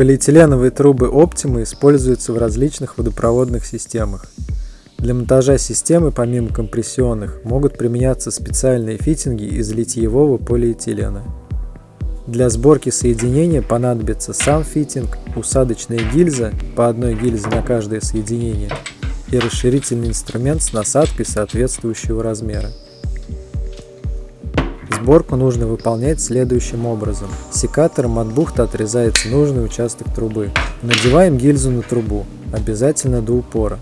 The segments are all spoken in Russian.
Полиэтиленовые трубы Optima используются в различных водопроводных системах. Для монтажа системы, помимо компрессионных, могут применяться специальные фитинги из литьевого полиэтилена. Для сборки соединения понадобится сам фитинг, усадочная гильза, по одной гильзе на каждое соединение, и расширительный инструмент с насадкой соответствующего размера. Сборку нужно выполнять следующим образом. Секатором от бухты отрезается нужный участок трубы. Надеваем гильзу на трубу, обязательно до упора.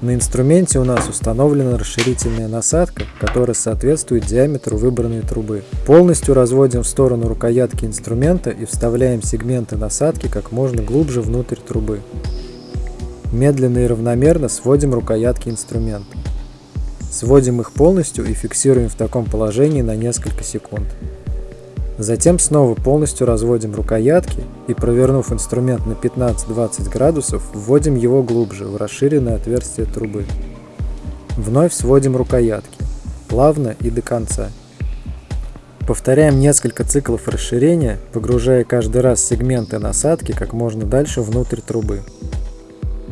На инструменте у нас установлена расширительная насадка, которая соответствует диаметру выбранной трубы. Полностью разводим в сторону рукоятки инструмента и вставляем сегменты насадки как можно глубже внутрь трубы. Медленно и равномерно сводим рукоятки инструмента. Сводим их полностью и фиксируем в таком положении на несколько секунд. Затем снова полностью разводим рукоятки и, провернув инструмент на 15-20 градусов, вводим его глубже в расширенное отверстие трубы. Вновь сводим рукоятки, плавно и до конца. Повторяем несколько циклов расширения, погружая каждый раз сегменты насадки как можно дальше внутрь трубы.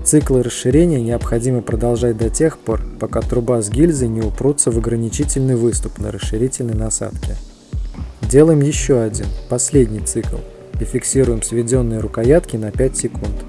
Циклы расширения необходимо продолжать до тех пор, пока труба с гильзой не упрутся в ограничительный выступ на расширительной насадке. Делаем еще один, последний цикл, и фиксируем сведенные рукоятки на 5 секунд.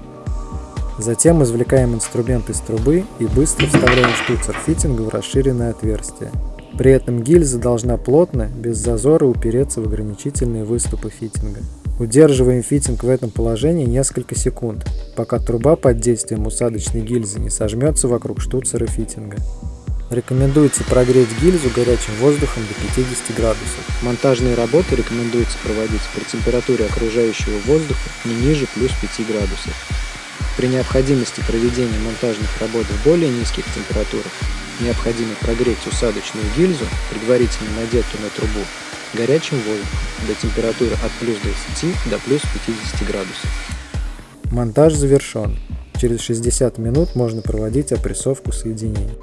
Затем извлекаем инструмент из трубы и быстро вставляем штуцер фитинга в расширенное отверстие. При этом гильза должна плотно, без зазора упереться в ограничительные выступы фитинга. Удерживаем фитинг в этом положении несколько секунд, пока труба под действием усадочной гильзы не сожмется вокруг штуцера фитинга. Рекомендуется прогреть гильзу горячим воздухом до 50 градусов. Монтажные работы рекомендуется проводить при температуре окружающего воздуха не ниже плюс 5 градусов. При необходимости проведения монтажных работ в более низких температурах необходимо прогреть усадочную гильзу, предварительно надетую на трубу, горячим воздухом до температуры от плюс 20 до плюс 50 градусов. Монтаж завершен. Через 60 минут можно проводить опрессовку соединений.